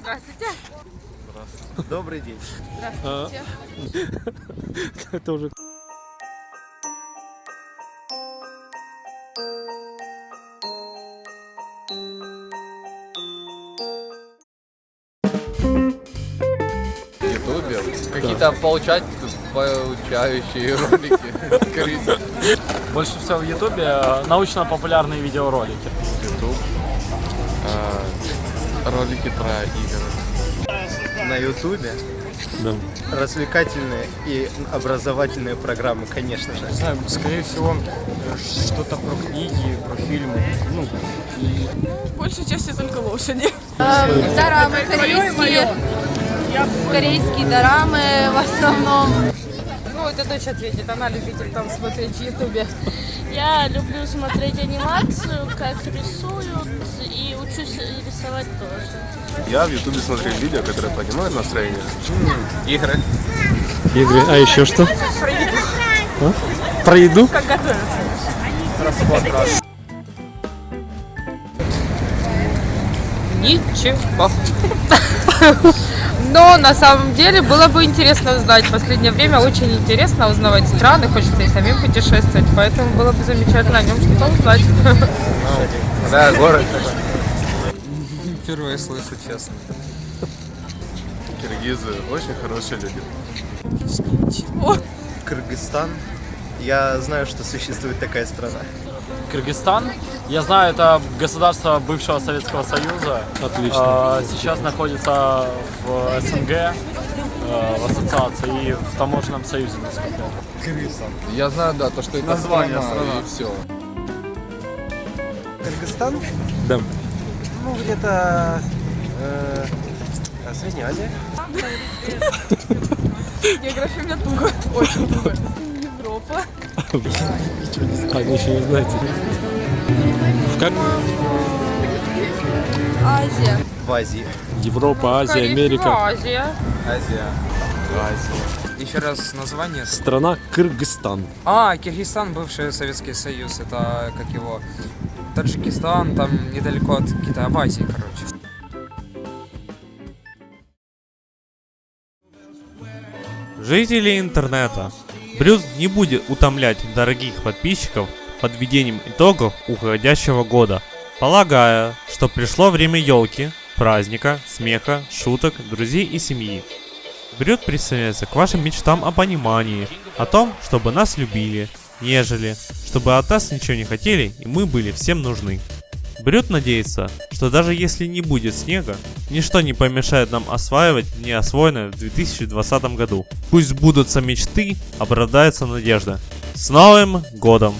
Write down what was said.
Здравствуйте. Добрый день. Здравствуйте. Это уже Ютубе какие-то получать, получающие ролики, скорее всего. больше всего в Ютубе э, научно-популярные видеоролики. Ютуб. Ролики про игры. На Ютубе Да. развлекательные и образовательные программы, конечно же. знаю, скорее всего, что-то про книги, про фильмы. Ну, и Большей частью только лошади. Дорамы корейские. Корейские дорамы в основном. Ну, это дочь ответит, она любитель там смотреть в Ютубе. Я люблю смотреть анимацию, как рисуют, и учусь рисовать тоже. Я в Ютубе смотрю видео, которые поднимают настроение. Игры. Игры. А еще что? Про еду. Про еду? Как готовиться. Ничего. Но на самом деле было бы интересно узнать. В последнее время очень интересно узнавать страны, хочется и самим путешествовать, поэтому было бы замечательно о нем что-то узнать. Да, город. впервые слышу, честно. Киргизы очень хорошие люди. Кыргызстан. Я знаю, что существует такая страна. Кыргызстан. Я знаю, это государство бывшего Советского Союза. Отлично. сейчас находится в СНГ, э, в ассоциации и в таможенном союзе, насколько я Я знаю, да, то, что это Название страна, страна. и все. Кыргызстан? Да. Ну, где-то э, Средняя Азия. География у меня туго. Очень туго. Европа. А, вы еще не знаете. Как? Азия. В Азии. Европа, Азия, Америка. Азия. Азия. Азия. Еще раз название. Страна Кыргызстан. А, Киргизстан, бывший Советский Союз, это как его... Таджикистан, там недалеко от Китая, в Азии, короче. Жители интернета. Брюс не будет утомлять дорогих подписчиков подведением итогов уходящего года, полагая, что пришло время елки, праздника, смеха, шуток, друзей и семьи. Брюд присоединяется к вашим мечтам о понимании, о том, чтобы нас любили, нежели, чтобы от нас ничего не хотели и мы были всем нужны. Брюд надеется, что даже если не будет снега, ничто не помешает нам осваивать неосвоенное в 2020 году. Пусть сбудутся мечты, обрадается надежда. С Новым Годом!